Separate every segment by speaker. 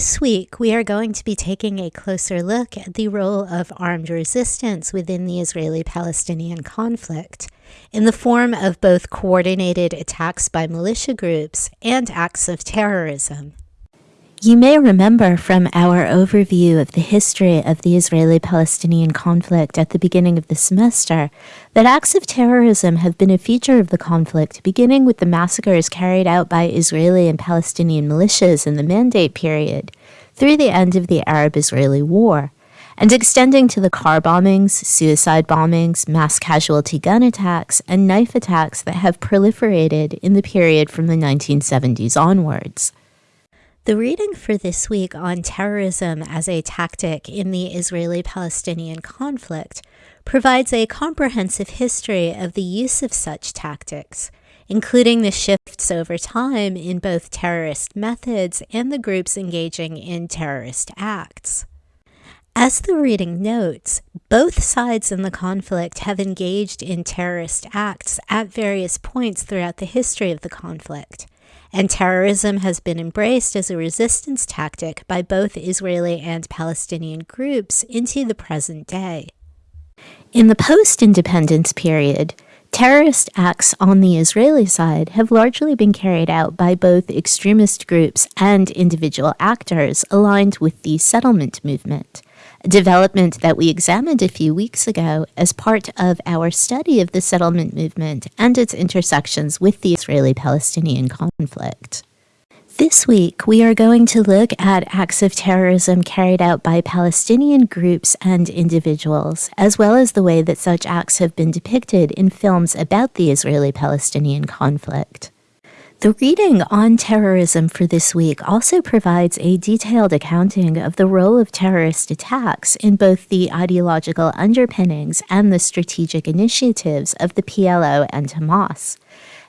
Speaker 1: This week, we are going to be taking a closer look at the role of armed resistance within the Israeli Palestinian conflict in the form of both coordinated attacks by militia groups and acts of terrorism. You may remember from our overview of the history of the Israeli Palestinian conflict at the beginning of the semester that acts of terrorism have been a feature of the conflict, beginning with the massacres carried out by Israeli and Palestinian militias in the Mandate period through the end of the Arab Israeli War, and extending to the car bombings, suicide bombings, mass casualty gun attacks, and knife attacks that have proliferated in the period from the 1970s onwards. The reading for this week on terrorism as a tactic in the Israeli Palestinian conflict provides a comprehensive history of the use of such tactics, including the shifts over time in both terrorist methods and the groups engaging in terrorist acts. As the reading notes, both sides in the conflict have engaged in terrorist acts at various points throughout the history of the conflict and terrorism has been embraced as a resistance tactic by both Israeli and Palestinian groups into the present day. In the post independence period, terrorist acts on the Israeli side have largely been carried out by both extremist groups and individual actors aligned with the settlement movement development that we examined a few weeks ago as part of our study of the settlement movement and its intersections with the Israeli Palestinian conflict. This week, we are going to look at acts of terrorism carried out by Palestinian groups and individuals, as well as the way that such acts have been depicted in films about the Israeli Palestinian conflict. The reading on terrorism for this week also provides a detailed accounting of the role of terrorist attacks in both the ideological underpinnings and the strategic initiatives of the PLO and Hamas,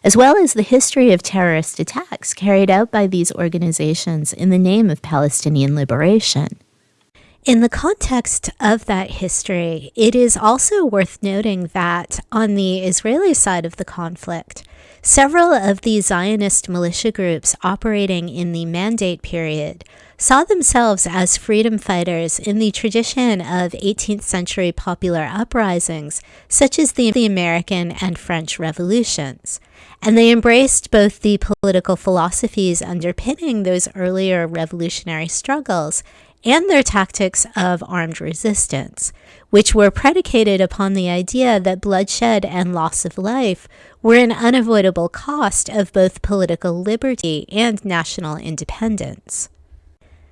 Speaker 1: as well as the history of terrorist attacks carried out by these organizations in the name of Palestinian liberation. In the context of that history, it is also worth noting that on the Israeli side of the conflict, Several of the Zionist militia groups operating in the Mandate period saw themselves as freedom fighters in the tradition of 18th century popular uprisings, such as the, the American and French revolutions. And they embraced both the political philosophies underpinning those earlier revolutionary struggles and their tactics of armed resistance, which were predicated upon the idea that bloodshed and loss of life were an unavoidable cost of both political liberty and national independence.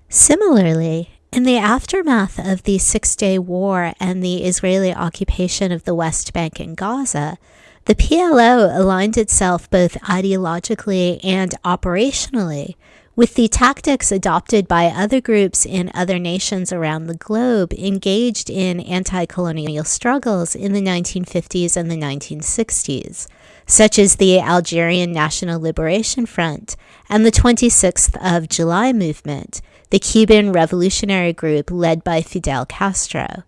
Speaker 1: Similarly, in the aftermath of the Six Day War and the Israeli occupation of the West Bank and Gaza, the PLO aligned itself both ideologically and operationally with the tactics adopted by other groups in other nations around the globe engaged in anti colonial struggles in the 1950s and the 1960s, such as the Algerian National Liberation Front and the 26th of July movement, the Cuban revolutionary group led by Fidel Castro.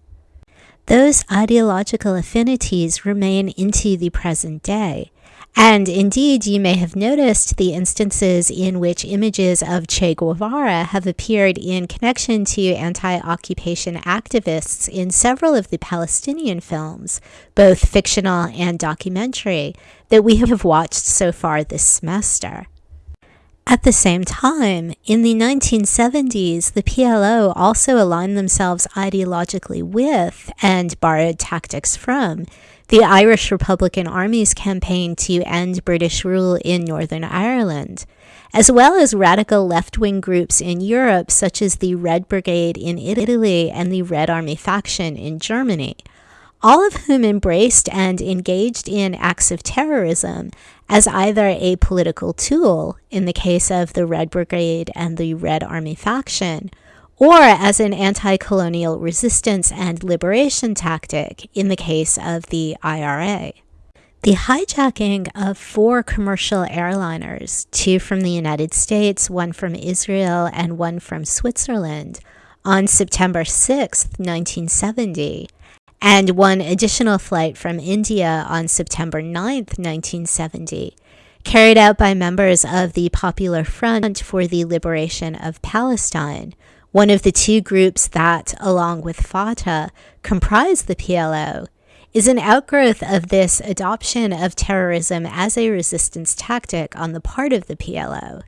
Speaker 1: Those ideological affinities remain into the present day, and indeed, you may have noticed the instances in which images of Che Guevara have appeared in connection to anti occupation activists in several of the Palestinian films, both fictional and documentary, that we have watched so far this semester. At the same time, in the 1970s, the PLO also aligned themselves ideologically with and borrowed tactics from the Irish Republican Army's campaign to end British rule in Northern Ireland, as well as radical left wing groups in Europe, such as the Red Brigade in Italy and the Red Army faction in Germany, all of whom embraced and engaged in acts of terrorism as either a political tool, in the case of the Red Brigade and the Red Army faction, or as an anti colonial resistance and liberation tactic in the case of the IRA. The hijacking of four commercial airliners, two from the United States, one from Israel, and one from Switzerland, on September 6, 1970, and one additional flight from India on September 9, 1970, carried out by members of the Popular Front for the Liberation of Palestine, one of the two groups that, along with Fatah, comprise the PLO, is an outgrowth of this adoption of terrorism as a resistance tactic on the part of the PLO.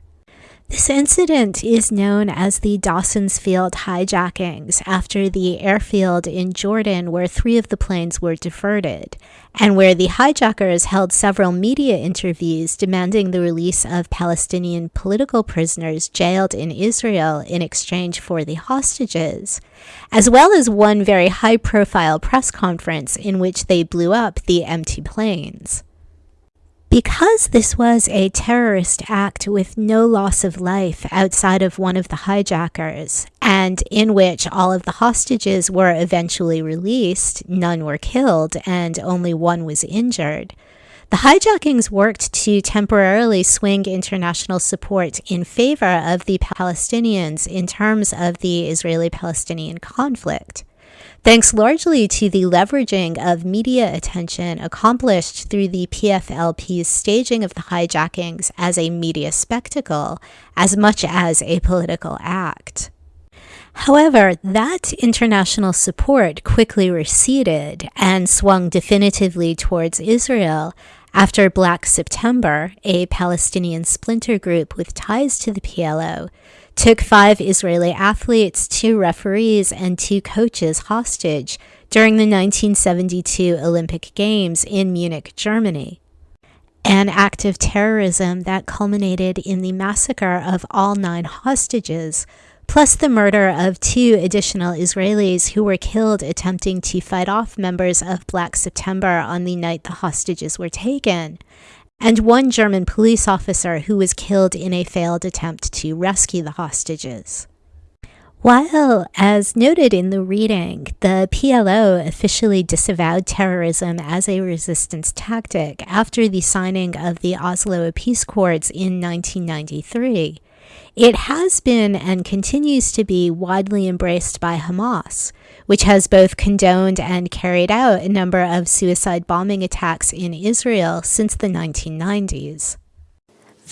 Speaker 1: This incident is known as the Dawson's Field hijackings after the airfield in Jordan where three of the planes were diverted, and where the hijackers held several media interviews demanding the release of Palestinian political prisoners jailed in Israel in exchange for the hostages, as well as one very high profile press conference in which they blew up the empty planes. Because this was a terrorist act with no loss of life outside of one of the hijackers, and in which all of the hostages were eventually released, none were killed, and only one was injured. The hijackings worked to temporarily swing international support in favor of the Palestinians in terms of the Israeli Palestinian conflict thanks largely to the leveraging of media attention accomplished through the PFLP's staging of the hijackings as a media spectacle as much as a political act. However, that international support quickly receded and swung definitively towards Israel after Black September, a Palestinian splinter group with ties to the PLO, took five Israeli athletes, two referees, and two coaches hostage during the 1972 Olympic Games in Munich, Germany. An act of terrorism that culminated in the massacre of all nine hostages, plus the murder of two additional Israelis who were killed attempting to fight off members of Black September on the night the hostages were taken, and one German police officer who was killed in a failed attempt to rescue the hostages. While, as noted in the reading, the PLO officially disavowed terrorism as a resistance tactic after the signing of the Oslo Peace Accords in 1993, it has been and continues to be widely embraced by Hamas, which has both condoned and carried out a number of suicide bombing attacks in Israel since the 1990s.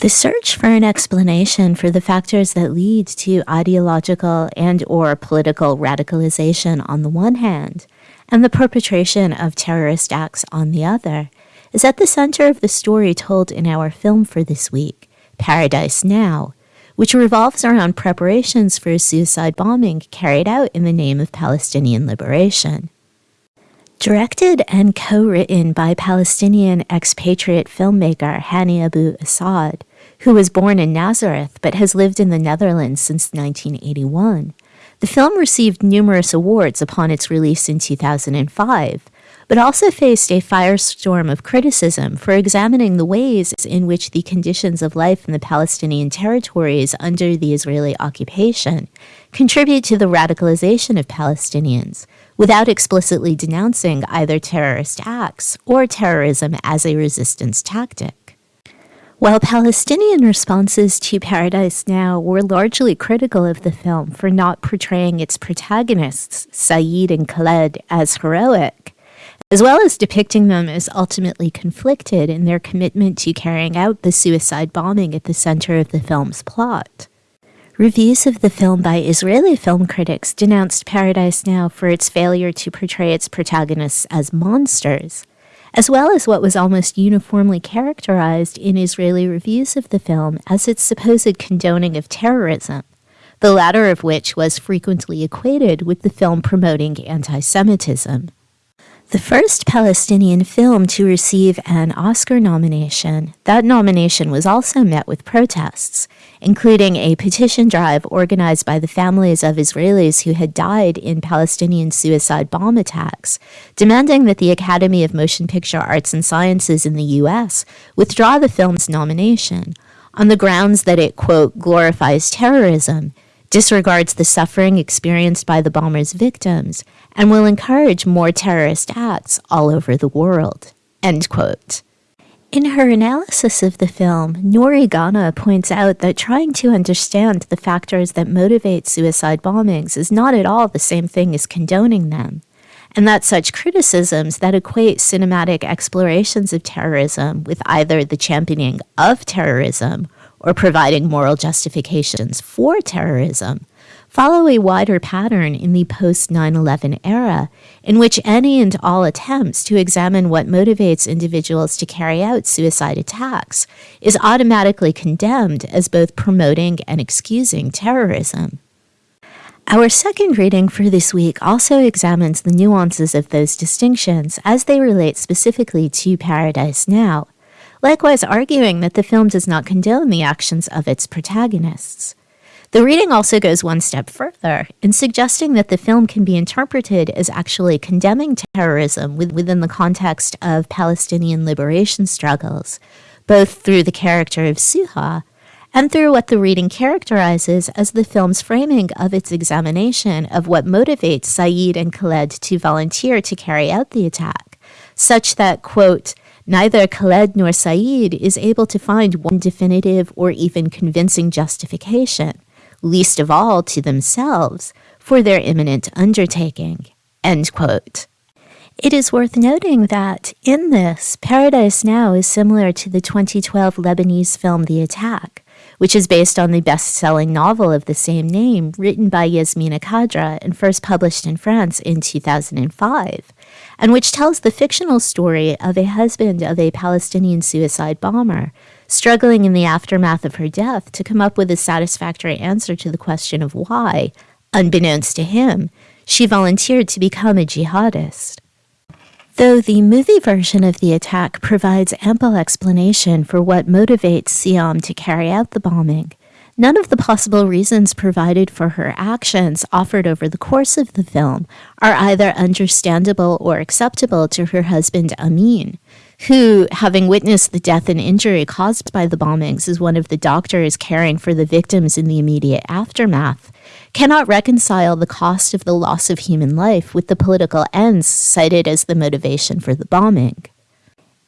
Speaker 1: The search for an explanation for the factors that lead to ideological and or political radicalization on the one hand and the perpetration of terrorist acts on the other is at the center of the story told in our film for this week, Paradise Now, which revolves around preparations for a suicide bombing carried out in the name of Palestinian liberation. Directed and co written by Palestinian expatriate filmmaker Hani Abu Assad, who was born in Nazareth but has lived in the Netherlands since 1981. The film received numerous awards upon its release in 2005, but also faced a firestorm of criticism for examining the ways in which the conditions of life in the Palestinian territories under the Israeli occupation contribute to the radicalization of Palestinians without explicitly denouncing either terrorist acts or terrorism as a resistance tactic. While Palestinian responses to Paradise Now were largely critical of the film for not portraying its protagonists, Saeed and Khaled, as heroic, as well as depicting them as ultimately conflicted in their commitment to carrying out the suicide bombing at the center of the film's plot. Reviews of the film by Israeli film critics denounced Paradise Now for its failure to portray its protagonists as monsters, as well as what was almost uniformly characterized in Israeli reviews of the film as its supposed condoning of terrorism, the latter of which was frequently equated with the film promoting anti Semitism. The first Palestinian film to receive an Oscar nomination, that nomination was also met with protests, including a petition drive organized by the families of Israelis who had died in Palestinian suicide bomb attacks, demanding that the Academy of Motion Picture Arts and Sciences in the U.S. withdraw the film's nomination on the grounds that it, quote, glorifies terrorism, disregards the suffering experienced by the bomber's victims, and will encourage more terrorist acts all over the world. End quote. In her analysis of the film, Nouri Gana points out that trying to understand the factors that motivate suicide bombings is not at all the same thing as condoning them, and that such criticisms that equate cinematic explorations of terrorism with either the championing of terrorism or providing moral justifications for terrorism follow a wider pattern in the post 9 11 era, in which any and all attempts to examine what motivates individuals to carry out suicide attacks is automatically condemned as both promoting and excusing terrorism. Our second reading for this week also examines the nuances of those distinctions as they relate specifically to Paradise Now, likewise arguing that the film does not condone the actions of its protagonists. The reading also goes one step further in suggesting that the film can be interpreted as actually condemning terrorism within the context of Palestinian liberation struggles, both through the character of Suha and through what the reading characterizes as the film's framing of its examination of what motivates Saeed and Khaled to volunteer to carry out the attack, such that, quote, neither Khaled nor Saeed is able to find one definitive or even convincing justification least of all to themselves, for their imminent undertaking. End quote. It is worth noting that in this, Paradise Now is similar to the 2012 Lebanese film The Attack, which is based on the best selling novel of the same name, written by Yasmina Khadra and first published in France in 2005, and which tells the fictional story of a husband of a Palestinian suicide bomber struggling in the aftermath of her death to come up with a satisfactory answer to the question of why, unbeknownst to him, she volunteered to become a jihadist. Though the movie version of the attack provides ample explanation for what motivates Siham to carry out the bombing, none of the possible reasons provided for her actions offered over the course of the film are either understandable or acceptable to her husband Amin, who, having witnessed the death and injury caused by the bombings is one of the doctors caring for the victims in the immediate aftermath, cannot reconcile the cost of the loss of human life with the political ends cited as the motivation for the bombing.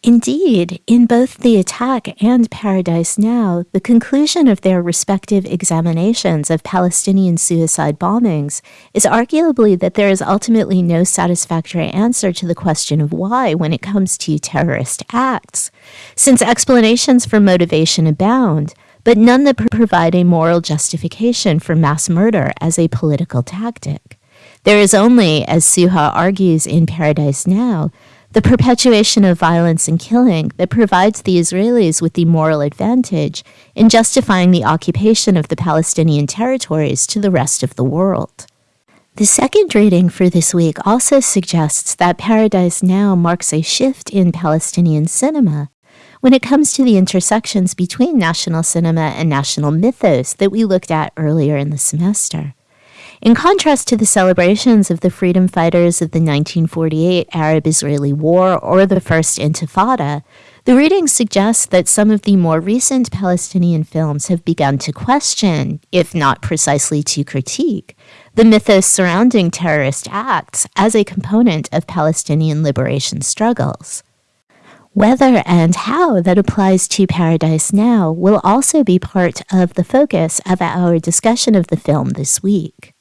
Speaker 1: Indeed, in both The Attack and Paradise Now, the conclusion of their respective examinations of Palestinian suicide bombings is arguably that there is ultimately no satisfactory answer to the question of why when it comes to terrorist acts, since explanations for motivation abound, but none that provide a moral justification for mass murder as a political tactic. There is only, as Suha argues in Paradise Now, the perpetuation of violence and killing that provides the Israelis with the moral advantage in justifying the occupation of the Palestinian territories to the rest of the world. The second reading for this week also suggests that Paradise Now marks a shift in Palestinian cinema when it comes to the intersections between national cinema and national mythos that we looked at earlier in the semester. In contrast to the celebrations of the freedom fighters of the 1948 Arab Israeli War or the First Intifada, the reading suggests that some of the more recent Palestinian films have begun to question, if not precisely to critique, the mythos surrounding terrorist acts as a component of Palestinian liberation struggles. Whether and how that applies to Paradise Now will also be part of the focus of our discussion of the film this week.